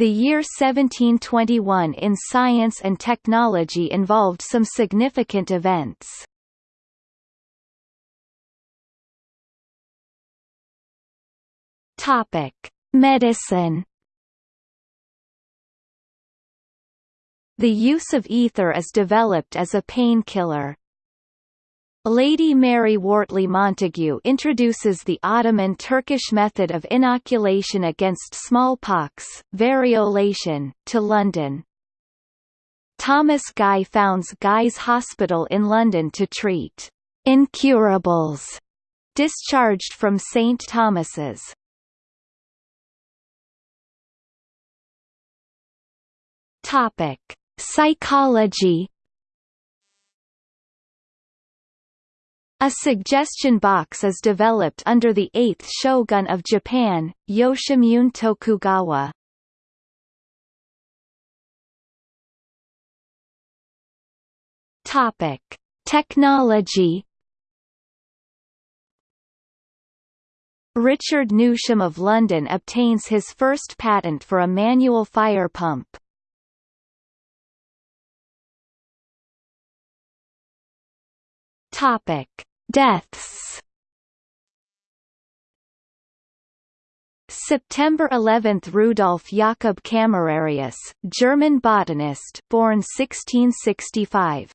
The year 1721 in science and technology involved some significant events. Topic: Medicine. The use of ether is developed as a painkiller. Lady Mary Wortley Montagu introduces the Ottoman Turkish method of inoculation against smallpox, variolation, to London. Thomas Guy founds Guy's Hospital in London to treat incurables discharged from St. Thomas's. Topic: Psychology A suggestion box is developed under the 8th shogun of Japan, Yoshimune Tokugawa. Topic: Technology Richard Newsham of London obtains his first patent for a manual fire pump. Topic: Deaths. September 11 – Rudolf Jakob Camerarius, German botanist born 1665